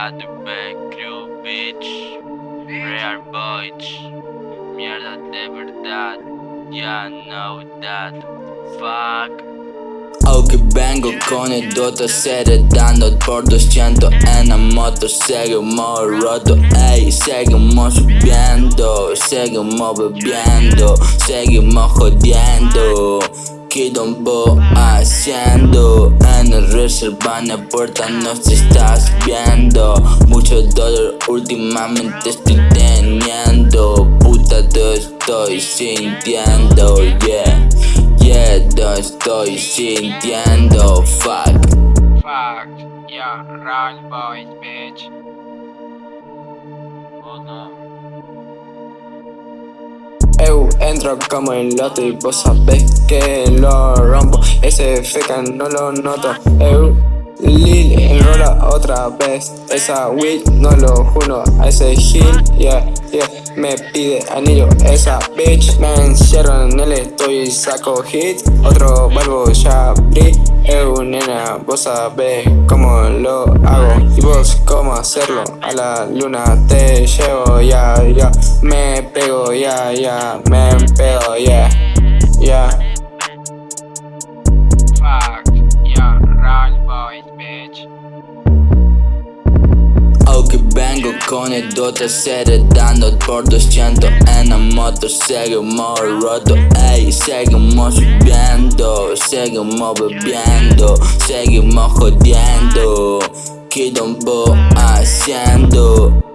at the back, crew, bitch. Rare boys. Mierda de verdad. Ya know that. Fuck. Aunque vengo con el dote dando por 200 en la moto Seguimos roto, ey, seguimos subiendo Seguimos bebiendo, seguimos jodiendo Quilombo haciendo. En el reserva en la puerta no se estás viendo. Mucho dolor últimamente estoy teniendo. Puta te estoy sintiendo, yeah. Yeah, lo estoy sintiendo, fuck. Fuck, yeah, run boys, bitch. Eu entro como el lote y vos sabés que lo rompo. Ese feca no lo noto. Eu Lil enrola otra vez. Esa weed no lo juro A ese gil, yeah, yeah Me pide anillo. Esa bitch Me encierro en el estoy y saco hit. Otro barbo ya abrí. Eu nena, vos sabés cómo lo hago. Y vos cómo hacerlo. A la luna te llevo, ya, pego, ya, ya Me pego, yeah, yeah. Fuck, yeah, run boys, bitch. Aunque vengo con el dote dando por 200 en la moto Seguimos roto, ey, seguimos subiendo Seguimos bebiendo, seguimos jodiendo Quilombo haciendo